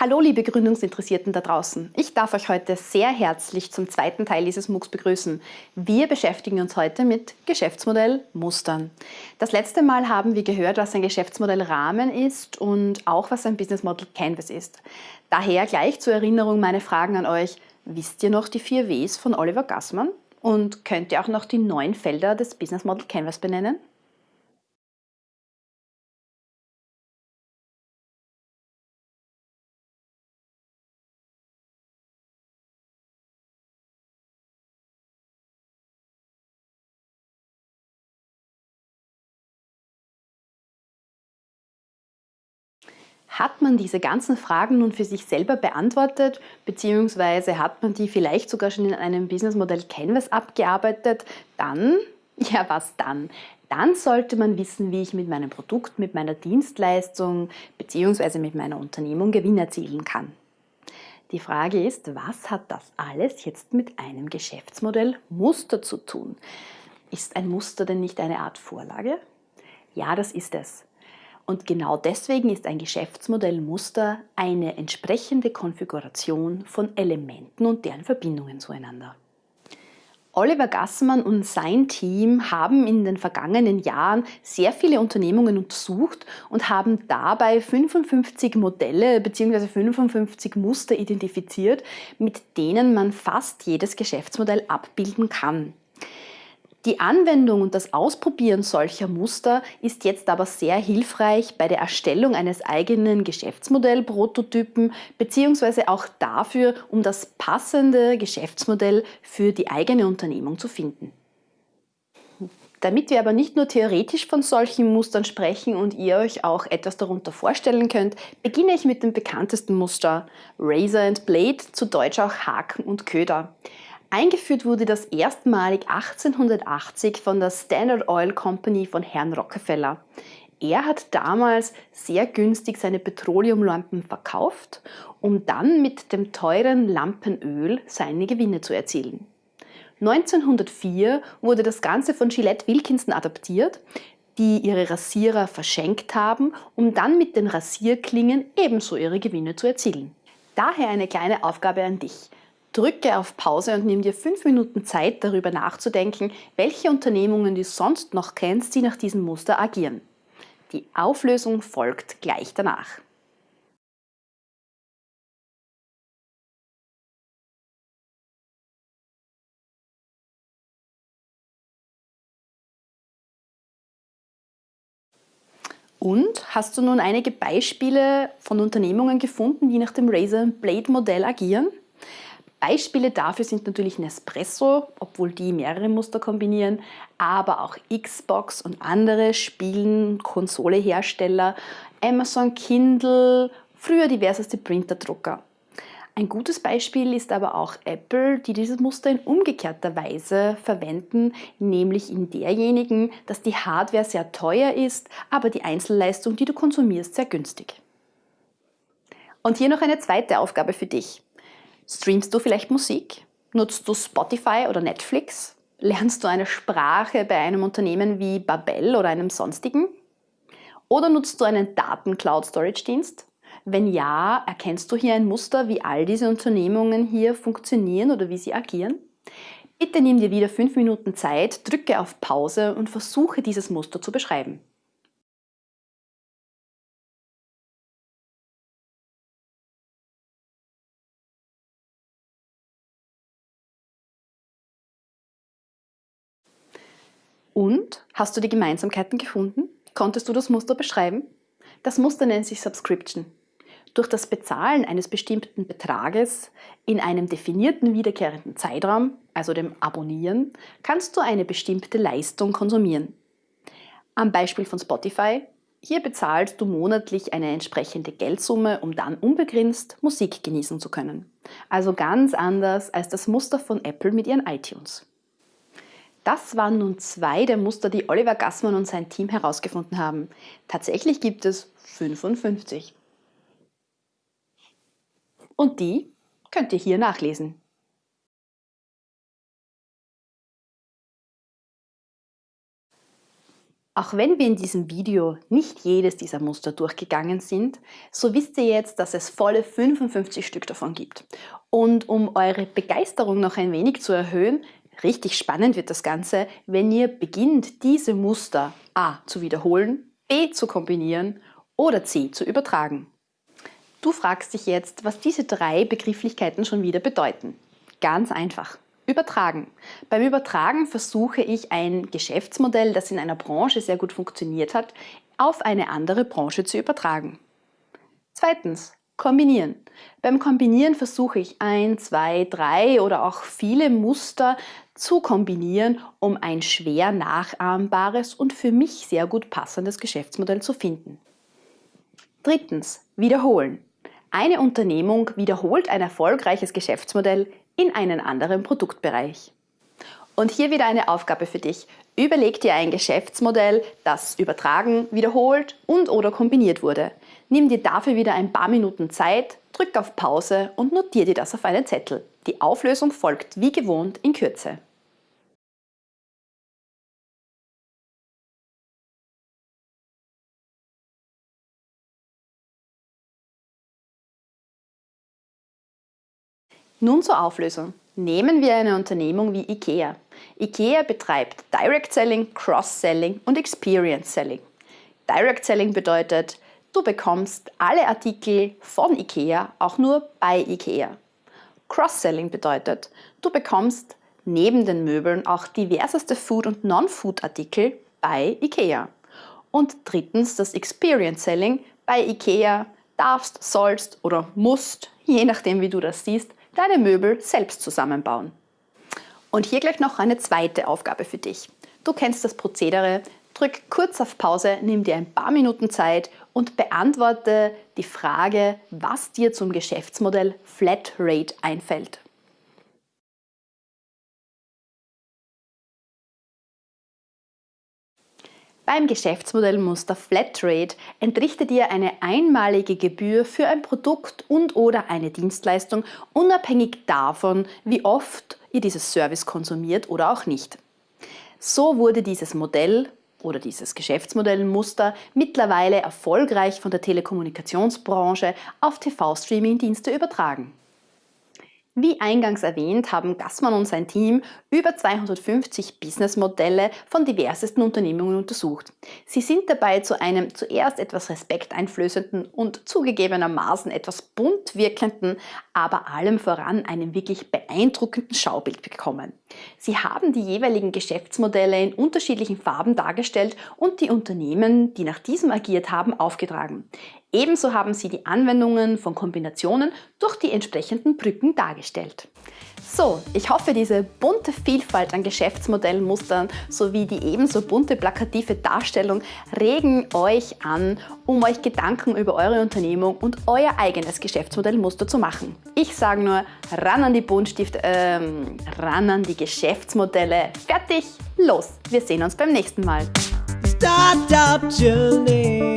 Hallo liebe Gründungsinteressierten da draußen. Ich darf euch heute sehr herzlich zum zweiten Teil dieses MOOCs begrüßen. Wir beschäftigen uns heute mit Geschäftsmodellmustern. Das letzte Mal haben wir gehört, was ein Geschäftsmodellrahmen ist und auch was ein Business Model Canvas ist. Daher gleich zur Erinnerung meine Fragen an euch. Wisst ihr noch die vier Ws von Oliver Gassmann? Und könnt ihr auch noch die neun Felder des Business Model Canvas benennen? Hat man diese ganzen Fragen nun für sich selber beantwortet, beziehungsweise hat man die vielleicht sogar schon in einem Businessmodell Canvas abgearbeitet, dann, ja was dann? Dann sollte man wissen, wie ich mit meinem Produkt, mit meiner Dienstleistung beziehungsweise mit meiner Unternehmung Gewinn erzielen kann. Die Frage ist, was hat das alles jetzt mit einem Geschäftsmodell Muster zu tun? Ist ein Muster denn nicht eine Art Vorlage? Ja, das ist es. Und genau deswegen ist ein Geschäftsmodellmuster eine entsprechende Konfiguration von Elementen und deren Verbindungen zueinander. Oliver Gassmann und sein Team haben in den vergangenen Jahren sehr viele Unternehmungen untersucht und haben dabei 55 Modelle bzw. 55 Muster identifiziert, mit denen man fast jedes Geschäftsmodell abbilden kann. Die Anwendung und das Ausprobieren solcher Muster ist jetzt aber sehr hilfreich bei der Erstellung eines eigenen Geschäftsmodell-Prototypen beziehungsweise auch dafür, um das passende Geschäftsmodell für die eigene Unternehmung zu finden. Damit wir aber nicht nur theoretisch von solchen Mustern sprechen und ihr euch auch etwas darunter vorstellen könnt, beginne ich mit dem bekanntesten Muster Razor and Blade, zu Deutsch auch Haken und Köder. Eingeführt wurde das erstmalig 1880 von der Standard Oil Company von Herrn Rockefeller. Er hat damals sehr günstig seine Petroleumlampen verkauft, um dann mit dem teuren Lampenöl seine Gewinne zu erzielen. 1904 wurde das Ganze von Gillette Wilkinson adaptiert, die ihre Rasierer verschenkt haben, um dann mit den Rasierklingen ebenso ihre Gewinne zu erzielen. Daher eine kleine Aufgabe an dich. Drücke auf Pause und nimm dir fünf Minuten Zeit, darüber nachzudenken, welche Unternehmungen du sonst noch kennst, die nach diesem Muster agieren. Die Auflösung folgt gleich danach. Und hast du nun einige Beispiele von Unternehmungen gefunden, die nach dem Razor Blade Modell agieren? Beispiele dafür sind natürlich Nespresso, obwohl die mehrere Muster kombinieren, aber auch Xbox und andere Spielen, Konsolehersteller, Amazon Kindle, früher diverseste Printerdrucker. Ein gutes Beispiel ist aber auch Apple, die dieses Muster in umgekehrter Weise verwenden, nämlich in derjenigen, dass die Hardware sehr teuer ist, aber die Einzelleistung, die du konsumierst, sehr günstig. Und hier noch eine zweite Aufgabe für dich. Streamst du vielleicht Musik? Nutzt du Spotify oder Netflix? Lernst du eine Sprache bei einem Unternehmen wie Babel oder einem sonstigen? Oder nutzt du einen Daten-Cloud-Storage-Dienst? Wenn ja, erkennst du hier ein Muster, wie all diese Unternehmungen hier funktionieren oder wie sie agieren? Bitte nimm dir wieder fünf Minuten Zeit, drücke auf Pause und versuche dieses Muster zu beschreiben. Und hast du die Gemeinsamkeiten gefunden? Konntest du das Muster beschreiben? Das Muster nennt sich Subscription. Durch das Bezahlen eines bestimmten Betrages in einem definierten wiederkehrenden Zeitraum, also dem Abonnieren, kannst du eine bestimmte Leistung konsumieren. Am Beispiel von Spotify, hier bezahlst du monatlich eine entsprechende Geldsumme, um dann unbegrenzt Musik genießen zu können. Also ganz anders als das Muster von Apple mit ihren iTunes. Das waren nun zwei der Muster, die Oliver Gassmann und sein Team herausgefunden haben. Tatsächlich gibt es 55. Und die könnt ihr hier nachlesen. Auch wenn wir in diesem Video nicht jedes dieser Muster durchgegangen sind, so wisst ihr jetzt, dass es volle 55 Stück davon gibt. Und um eure Begeisterung noch ein wenig zu erhöhen, richtig spannend wird das Ganze, wenn ihr beginnt, diese Muster a. zu wiederholen, b. zu kombinieren oder c. zu übertragen. Du fragst dich jetzt, was diese drei Begrifflichkeiten schon wieder bedeuten. Ganz einfach. Übertragen. Beim Übertragen versuche ich ein Geschäftsmodell, das in einer Branche sehr gut funktioniert hat, auf eine andere Branche zu übertragen. Zweitens, kombinieren. Beim Kombinieren versuche ich ein, zwei, drei oder auch viele Muster zu kombinieren, um ein schwer nachahmbares und für mich sehr gut passendes Geschäftsmodell zu finden. Drittens, wiederholen. Eine Unternehmung wiederholt ein erfolgreiches Geschäftsmodell in einen anderen Produktbereich. Und hier wieder eine Aufgabe für dich. Überleg dir ein Geschäftsmodell, das übertragen, wiederholt und oder kombiniert wurde. Nimm dir dafür wieder ein paar Minuten Zeit, drück auf Pause und notiere dir das auf einen Zettel. Die Auflösung folgt wie gewohnt in Kürze. Nun zur Auflösung. Nehmen wir eine Unternehmung wie IKEA. IKEA betreibt Direct Selling, Cross-Selling und Experience Selling. Direct Selling bedeutet, du bekommst alle Artikel von IKEA auch nur bei IKEA. Cross-Selling bedeutet, du bekommst neben den Möbeln auch diverseste Food- und Non-Food-Artikel bei IKEA. Und drittens das Experience Selling. Bei IKEA darfst, sollst oder musst, je nachdem wie du das siehst, deine Möbel selbst zusammenbauen. Und hier gleich noch eine zweite Aufgabe für dich. Du kennst das Prozedere, drück kurz auf Pause, nimm dir ein paar Minuten Zeit und beantworte die Frage, was dir zum Geschäftsmodell Flatrate einfällt. Beim Geschäftsmodellmuster Flatrate entrichtet ihr eine einmalige Gebühr für ein Produkt und oder eine Dienstleistung, unabhängig davon, wie oft ihr dieses Service konsumiert oder auch nicht. So wurde dieses Modell oder dieses Geschäftsmodellmuster mittlerweile erfolgreich von der Telekommunikationsbranche auf TV-Streaming-Dienste übertragen. Wie eingangs erwähnt, haben Gassmann und sein Team über 250 Businessmodelle von diversesten Unternehmungen untersucht. Sie sind dabei zu einem zuerst etwas respekteinflößenden und zugegebenermaßen etwas bunt wirkenden, aber allem voran einem wirklich beeindruckenden Schaubild gekommen. Sie haben die jeweiligen Geschäftsmodelle in unterschiedlichen Farben dargestellt und die Unternehmen, die nach diesem agiert haben, aufgetragen. Ebenso haben sie die Anwendungen von Kombinationen durch die entsprechenden Brücken dargestellt. So, ich hoffe, diese bunte Vielfalt an Geschäftsmodellmustern sowie die ebenso bunte plakative Darstellung regen euch an, um euch Gedanken über eure Unternehmung und euer eigenes Geschäftsmodellmuster zu machen. Ich sage nur, ran an die Buntstifte, ähm, ran an die Geschäftsmodelle. Fertig, los! Wir sehen uns beim nächsten Mal. Startup Journey.